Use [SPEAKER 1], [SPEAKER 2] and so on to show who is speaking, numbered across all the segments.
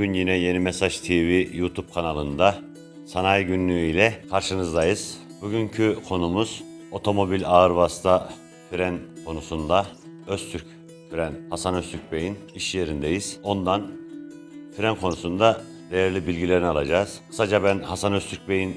[SPEAKER 1] Bugün yine Yeni Mesaj TV YouTube kanalında Sanayi Günlüğü ile karşınızdayız. Bugünkü konumuz otomobil ağır vasıta fren konusunda Öztürk Fren Hasan Öztürk Bey'in iş yerindeyiz. Ondan fren konusunda değerli bilgilerini alacağız. Kısaca ben Hasan Öztürk Bey'in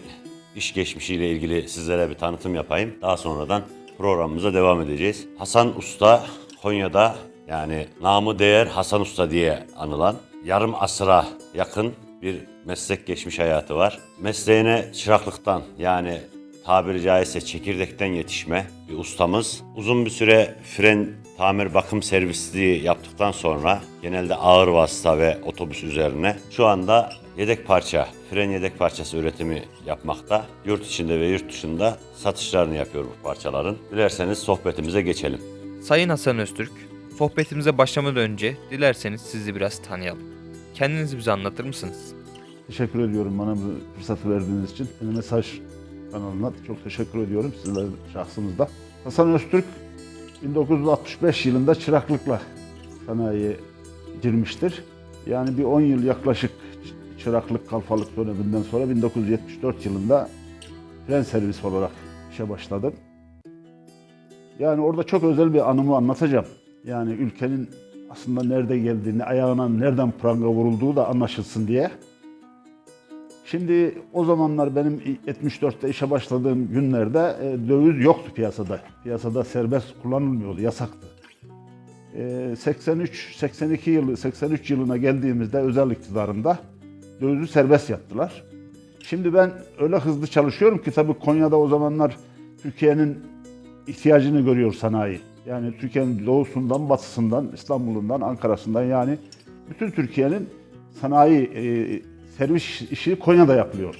[SPEAKER 1] iş geçmişiyle ilgili sizlere bir tanıtım yapayım. Daha sonradan programımıza devam edeceğiz. Hasan Usta Konya'da yani namı değer Hasan Usta diye anılan yarım asıra yakın bir meslek geçmiş hayatı var. Mesleğine çıraklıktan yani tabiri caizse çekirdekten yetişme bir ustamız. Uzun bir süre fren tamir bakım servisliği yaptıktan sonra genelde ağır vasıta ve otobüs üzerine şu anda yedek parça, fren yedek parçası üretimi yapmakta. Yurt içinde ve yurt dışında satışlarını yapıyor bu parçaların. Dilerseniz sohbetimize geçelim.
[SPEAKER 2] Sayın Hasan Öztürk, sohbetimize başlamadan önce dilerseniz sizi biraz tanıyalım. Kendinizi bize anlatır mısınız?
[SPEAKER 3] Teşekkür ediyorum bana bu fırsatı verdiğiniz için. Yeni Mesaj kanalına çok teşekkür ediyorum sizler şahsınızda. Hasan Öztürk 1965 yılında çıraklıkla sanayiye girmiştir. Yani bir 10 yıl yaklaşık çıraklık kalfalık döneminden sonra 1974 yılında fren servis olarak işe başladım. Yani orada çok özel bir anımı anlatacağım. Yani ülkenin aslında nerede geldiğini, ayağına nereden pranga vurulduğu da anlaşılsın diye. Şimdi o zamanlar benim 74'te işe başladığım günlerde e, döviz yoktu piyasada. Piyasada serbest kullanılmıyordu, yasaktı. E, 83 82 yılı 83 yılına geldiğimizde özel iktidarında dövizi serbest yaptılar. Şimdi ben öyle hızlı çalışıyorum ki tabii Konya'da o zamanlar Türkiye'nin ihtiyacını görüyor sanayi. Yani Türkiye'nin doğusundan, batısından, İstanbul'undan, Ankara'sından yani bütün Türkiye'nin sanayi e, servis işi Konya'da yapılıyor.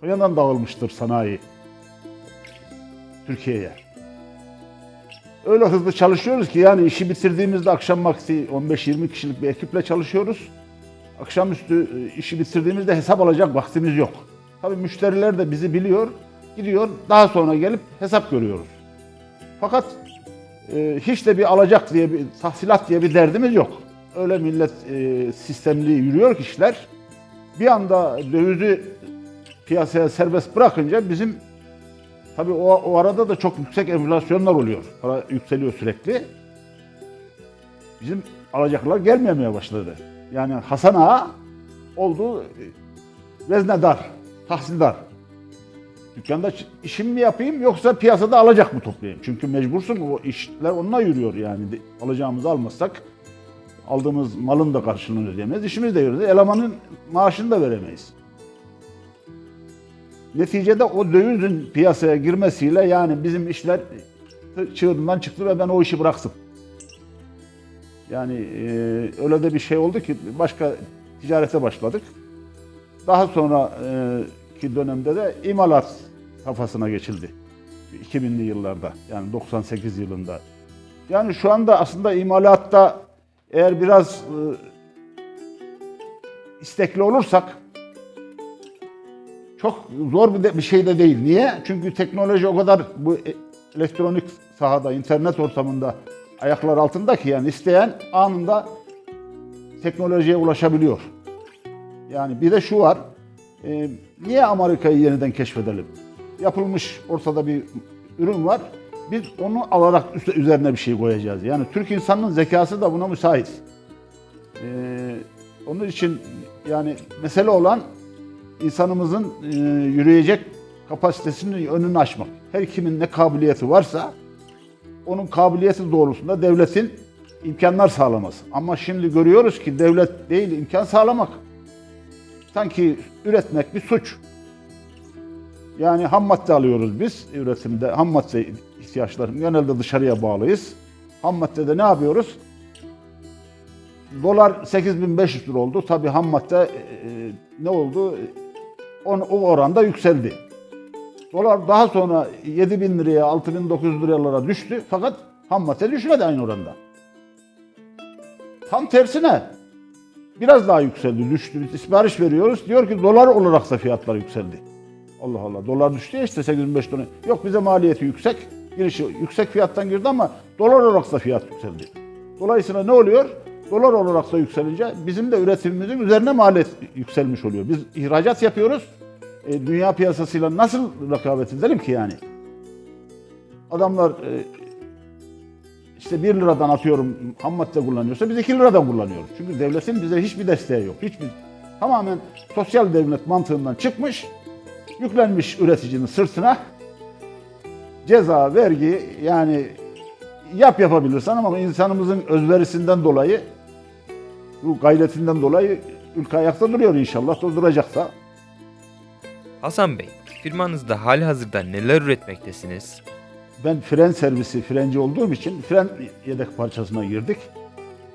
[SPEAKER 3] Konya'dan dağılmıştır sanayi Türkiye'ye. Öyle hızlı çalışıyoruz ki yani işi bitirdiğimizde akşam vakti 15-20 kişilik bir ekiple çalışıyoruz. Akşamüstü e, işi bitirdiğimizde hesap alacak vaktimiz yok. Tabii müşteriler de bizi biliyor, gidiyor daha sonra gelip hesap görüyoruz. Fakat e, hiç de bir alacak diye bir tahsilat diye bir derdimiz yok. Öyle millet e, sistemli yürüyor ki işler. Bir anda dövizi piyasaya serbest bırakınca bizim tabii o, o arada da çok yüksek enflasyonlar oluyor. Para yükseliyor sürekli. Bizim alacaklar gelmemeye başladı. Yani Hasan Ağa oldu e, veznedar, tahsildar. Dükkanda işim mi yapayım yoksa piyasada alacak mı toplayayım? Çünkü mecbursun o işler onunla yürüyor yani. Alacağımızı almazsak aldığımız malın da karşılığını ödeyemeyiz. İşimiz de yürüyor. Elemanın maaşını da veremeyiz. Neticede o dövizin piyasaya girmesiyle yani bizim işler çığırından çıktı ve ben o işi bıraktım. Yani e, öyle de bir şey oldu ki başka ticarete başladık. Daha sonra e, dönemde de imalat kafasına geçildi. 2000'li yıllarda yani 98 yılında. Yani şu anda aslında imalatta eğer biraz e, istekli olursak çok zor bir, de, bir şey de değil. Niye? Çünkü teknoloji o kadar bu e- elektronik sahada, internet ortamında ayaklar altında ki yani isteyen anında teknolojiye ulaşabiliyor. Yani bir de şu var, e, niye Amerika'yı yeniden keşfedelim? Yapılmış ortada bir ürün var. Biz onu alarak üst- üzerine bir şey koyacağız. Yani Türk insanının zekası da buna müsait. Ee, onun için yani mesele olan insanımızın e, yürüyecek kapasitesinin önünü açmak. Her kimin ne kabiliyeti varsa onun kabiliyeti doğrultusunda devletin imkanlar sağlaması. Ama şimdi görüyoruz ki devlet değil imkan sağlamak. Sanki üretmek bir suç. Yani ham madde alıyoruz biz üretimde. Ham madde ihtiyaçlarım genelde dışarıya bağlıyız. Ham maddede ne yapıyoruz? Dolar 8500 lira oldu. Tabii ham madde e, e, ne oldu? O, o oranda yükseldi. Dolar daha sonra 7000 liraya, 6900 liralara düştü. Fakat ham madde düşmedi aynı oranda. Tam tersine biraz daha yükseldi, düştü. Sipariş veriyoruz. Diyor ki dolar olarak da fiyatlar yükseldi. Allah Allah. Dolar düştü ya işte 85 dolar. Yok bize maliyeti yüksek. Girişi yüksek fiyattan girdi ama dolar olarak da fiyat yükseldi. Dolayısıyla ne oluyor? Dolar olarak da yükselince bizim de üretimimizin üzerine maliyet yükselmiş oluyor. Biz ihracat yapıyoruz. E, dünya piyasasıyla nasıl rekabet edelim ki yani? Adamlar e, işte 1 liradan atıyorum ham madde kullanıyorsa biz 2 liradan kullanıyoruz. Çünkü devletin bize hiçbir desteği yok. Hiçbir tamamen sosyal devlet mantığından çıkmış, yüklenmiş üreticinin sırtına ceza, vergi yani yap yapabilirsen ama insanımızın özverisinden dolayı bu gayretinden dolayı ülke ayakta duruyor inşallah da duracak da.
[SPEAKER 2] Hasan Bey, firmanızda hali hazırda neler üretmektesiniz?
[SPEAKER 3] Ben fren servisi, frenci olduğum için fren yedek parçasına girdik.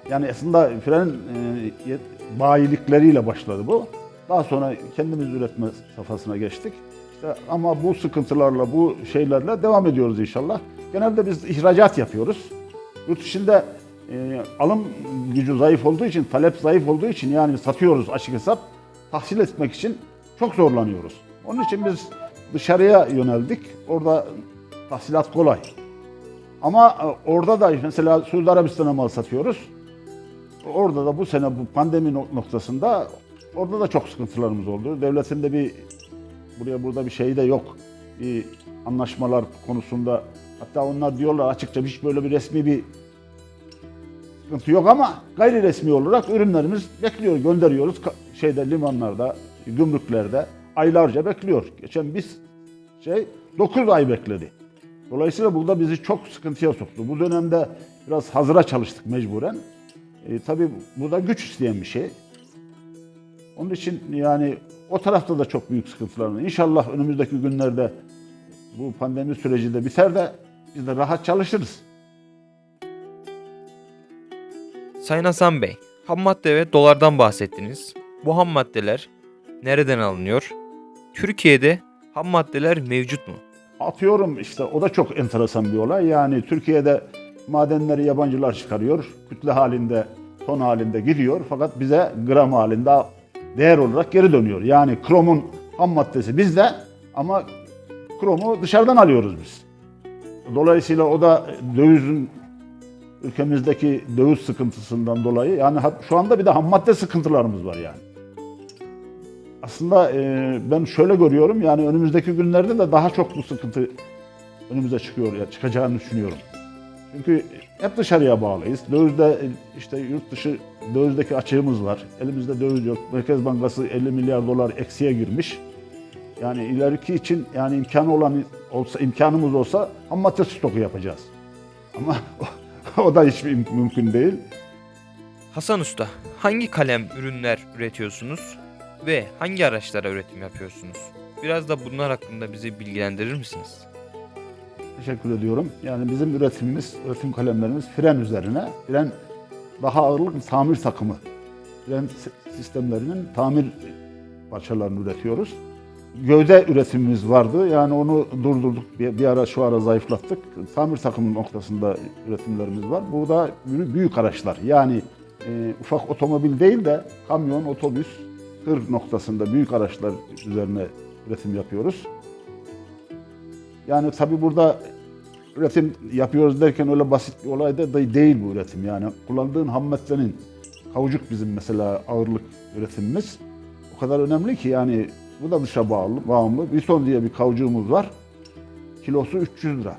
[SPEAKER 3] Yani aslında fren e, bayilikleriyle başladı bu. Daha sonra kendimiz üretme safhasına geçtik. İşte ama bu sıkıntılarla, bu şeylerle devam ediyoruz inşallah. Genelde biz ihracat yapıyoruz. Yurt dışında e, alım gücü zayıf olduğu için, talep zayıf olduğu için yani satıyoruz açık hesap. Tahsil etmek için çok zorlanıyoruz. Onun için biz dışarıya yöneldik. Orada tahsilat kolay. Ama e, orada da mesela Suudi Arabistan'a mal satıyoruz. Orada da bu sene bu pandemi no- noktasında orada da çok sıkıntılarımız oldu. Devletin de bir buraya burada bir şey de yok. Bir anlaşmalar konusunda hatta onlar diyorlar açıkça hiç böyle bir resmi bir sıkıntı yok ama gayri resmi olarak ürünlerimiz bekliyor, gönderiyoruz. Şeyde limanlarda, gümrüklerde aylarca bekliyor. Geçen biz şey 9 ay bekledi. Dolayısıyla burada bizi çok sıkıntıya soktu. Bu dönemde biraz hazıra çalıştık mecburen. E, tabii bu da güç isteyen bir şey. Onun için yani o tarafta da çok büyük sıkıntılar var. İnşallah önümüzdeki günlerde bu pandemi süreci de biter de biz de rahat çalışırız.
[SPEAKER 2] Sayın Hasan Bey, ham madde ve dolardan bahsettiniz. Bu ham maddeler nereden alınıyor? Türkiye'de ham maddeler mevcut mu?
[SPEAKER 3] Atıyorum işte o da çok enteresan bir olay. Yani Türkiye'de madenleri yabancılar çıkarıyor. Kütle halinde, ton halinde gidiyor. Fakat bize gram halinde değer olarak geri dönüyor. Yani kromun ham maddesi bizde ama kromu dışarıdan alıyoruz biz. Dolayısıyla o da dövizin ülkemizdeki döviz sıkıntısından dolayı yani şu anda bir de ham madde sıkıntılarımız var yani. Aslında e, ben şöyle görüyorum yani önümüzdeki günlerde de daha çok bu sıkıntı önümüze çıkıyor ya çıkacağını düşünüyorum. Çünkü hep dışarıya bağlıyız. Dövizde e, işte yurt dışı dövizdeki açığımız var. Elimizde döviz yok. Merkez Bankası 50 milyar dolar eksiye girmiş. Yani ileriki için yani imkanı olan olsa imkanımız olsa ham madde stoku yapacağız. Ama o da hiç müm- mümkün değil.
[SPEAKER 2] Hasan Usta, hangi kalem ürünler üretiyorsunuz ve hangi araçlara üretim yapıyorsunuz? Biraz da bunlar hakkında bizi bilgilendirir misiniz?
[SPEAKER 3] Teşekkür ediyorum. Yani bizim üretimimiz, üretim kalemlerimiz fren üzerine. Fren daha ağırlık tamir takımı. Fren s- sistemlerinin tamir parçalarını üretiyoruz. Gövde üretimimiz vardı. Yani onu durdurduk. Bir, bir ara şu ara zayıflattık. Tamir takımı noktasında üretimlerimiz var. Bu da büyük, araçlar. Yani e, ufak otomobil değil de kamyon, otobüs, tır noktasında büyük araçlar üzerine üretim yapıyoruz. Yani tabii burada üretim yapıyoruz derken öyle basit bir olay da de- değil bu üretim. Yani kullandığın ham kavucuk bizim mesela ağırlık üretimimiz. O kadar önemli ki yani bu da dışa bağlı, bağımlı. Bison diye bir kavucuğumuz var. Kilosu 300 lira.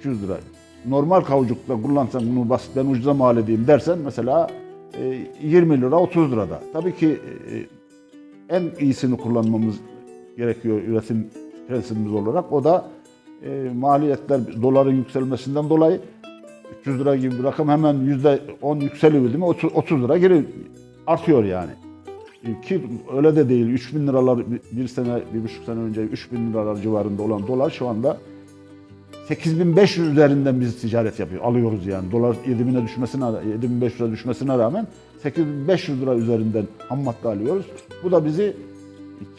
[SPEAKER 3] 300 lira. Normal kavucukla kullansan bunu basit ben ucuza mal edeyim dersen mesela e, 20 lira 30 lirada. Tabii ki e, en iyisini kullanmamız gerekiyor üretim prensibimiz olarak. O da e, maliyetler doların yükselmesinden dolayı 300 lira gibi bir rakam hemen %10 yükseliyor değil mi? 30, 30 lira geri artıyor yani. E, Ki öyle de değil. 3000 liralar bir- sene, bir buçuk sene önce 3000 liralar civarında olan dolar şu anda 8500 üzerinden biz ticaret yapıyor, alıyoruz yani. Dolar 7000'e düşmesine, 7500'e düşmesine rağmen 8500 lira üzerinden ham madde alıyoruz. Bu da bizi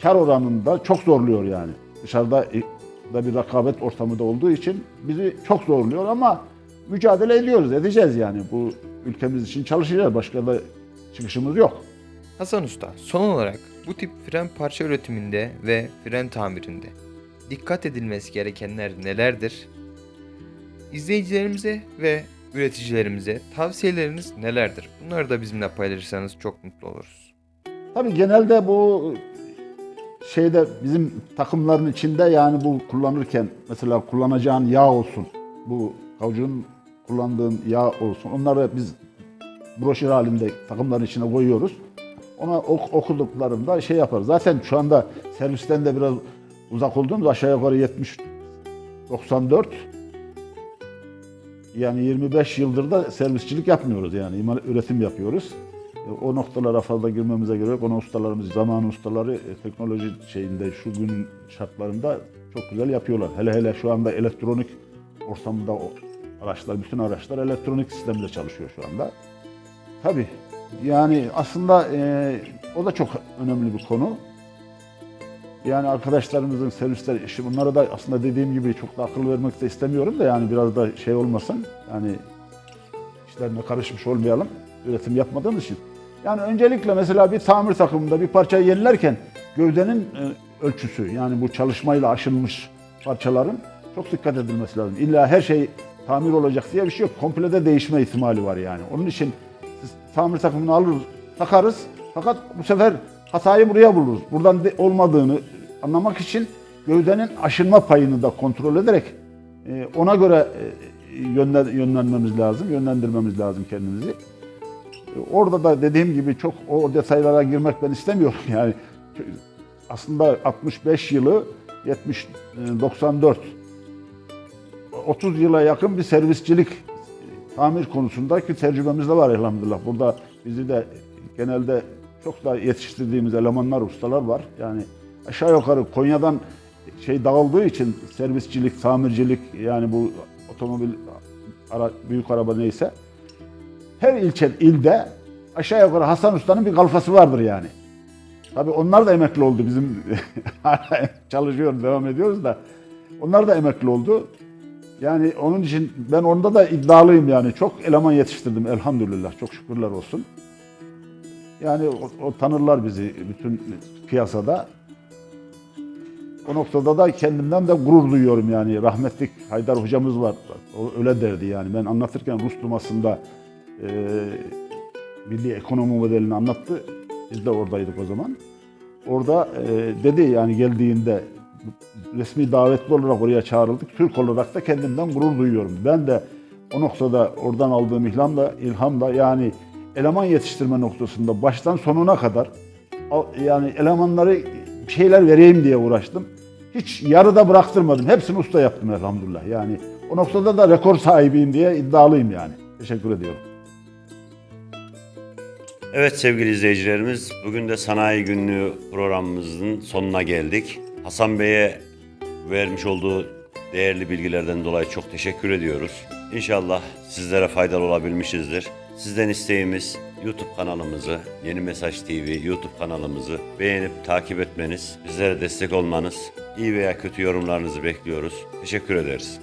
[SPEAKER 3] kar oranında çok zorluyor yani. Dışarıda e, da bir rekabet ortamı da olduğu için bizi çok zorluyor ama mücadele ediyoruz, edeceğiz yani. Bu ülkemiz için çalışacağız. Başka da çıkışımız yok.
[SPEAKER 2] Hasan Usta, son olarak bu tip fren parça üretiminde ve fren tamirinde dikkat edilmesi gerekenler nelerdir? İzleyicilerimize ve üreticilerimize tavsiyeleriniz nelerdir? Bunları da bizimle paylaşırsanız çok mutlu oluruz.
[SPEAKER 3] Tabii genelde bu şeyde bizim takımların içinde yani bu kullanırken mesela kullanacağın yağ olsun. Bu kavucunun kullandığın yağ olsun. Onları biz broşür halinde takımların içine koyuyoruz. Ona ok- okuduklarında şey yaparız. Zaten şu anda servisten de biraz uzak olduğumuz aşağı yukarı 70 94 yani 25 yıldır da servisçilik yapmıyoruz yani üretim yapıyoruz. E, O noktalara fazla girmemize gerek yok. Onun ustalarımız, zaman ustaları e, teknoloji şeyinde şu gün şartlarında çok güzel yapıyorlar. Hele hele şu anda elektronik ortamda o araçlar, bütün araçlar elektronik sistemle çalışıyor şu anda. Tabii yani aslında e, o da çok önemli bir konu. Yani arkadaşlarımızın servisler işi bunlara da aslında dediğim gibi çok da akıl vermek de istemiyorum da yani biraz da şey olmasın. Yani işlerine karışmış olmayalım üretim yapmadığımız için. Yani öncelikle mesela bir tamir takımında bir parçayı yenilerken gövdenin e, ölçüsü yani bu çalışmayla aşılmış parçaların çok dikkat edilmesi lazım. İlla her şey tamir olacak diye bir şey yok. Komplede değişme ihtimali var yani. Onun için siz tamir takımını alırız, takarız. Fakat bu sefer hatayı buraya buluruz. Buradan de- olmadığını anlamak için gövdenin aşınma payını da kontrol ederek e, ona göre e, yönlen- yönlenmemiz lazım, yönlendirmemiz lazım kendimizi. Orada da dediğim gibi çok o detaylara girmek ben istemiyorum yani. Aslında 65 yılı 70 e, 94 30 yıla yakın bir servisçilik e, tamir konusundaki tecrübemiz de var elhamdülillah. Burada bizi de genelde çok da yetiştirdiğimiz elemanlar, ustalar var. Yani aşağı yukarı Konya'dan şey dağıldığı için servisçilik, tamircilik yani bu otomobil ara, büyük araba neyse her ilçe, ilde aşağı yukarı Hasan Usta'nın bir kalfası vardır yani. Tabii onlar da emekli oldu bizim hala çalışıyoruz, devam ediyoruz da. Onlar da emekli oldu. Yani onun için ben onda da iddialıyım yani. Çok eleman yetiştirdim elhamdülillah. Çok şükürler olsun. Yani o, o tanırlar bizi bütün piyasada. O noktada da kendimden de gurur duyuyorum yani. Rahmetlik Haydar hocamız var. O öyle derdi yani. Ben anlatırken Rus Duması'nda e, milli ekonomi modelini anlattı. Biz de oradaydık o zaman. Orada e, dedi yani geldiğinde resmi davetli olarak oraya çağrıldık. Türk olarak da kendimden gurur duyuyorum. Ben de o noktada oradan aldığım ilhamla, ilhamla yani eleman yetiştirme noktasında baştan sonuna kadar yani elemanları şeyler vereyim diye uğraştım. Hiç yarıda bıraktırmadım. Hepsini usta yaptım elhamdülillah. Yani o noktada da rekor sahibiyim diye iddialıyım yani. Teşekkür ediyorum.
[SPEAKER 1] Evet sevgili izleyicilerimiz, bugün de Sanayi Günlüğü programımızın sonuna geldik. Hasan Bey'e vermiş olduğu değerli bilgilerden dolayı çok teşekkür ediyoruz. İnşallah sizlere faydalı olabilmişizdir. Sizden isteğimiz YouTube kanalımızı, Yeni Mesaj TV YouTube kanalımızı beğenip takip etmeniz, bizlere destek olmanız, iyi veya kötü yorumlarınızı bekliyoruz. Teşekkür ederiz.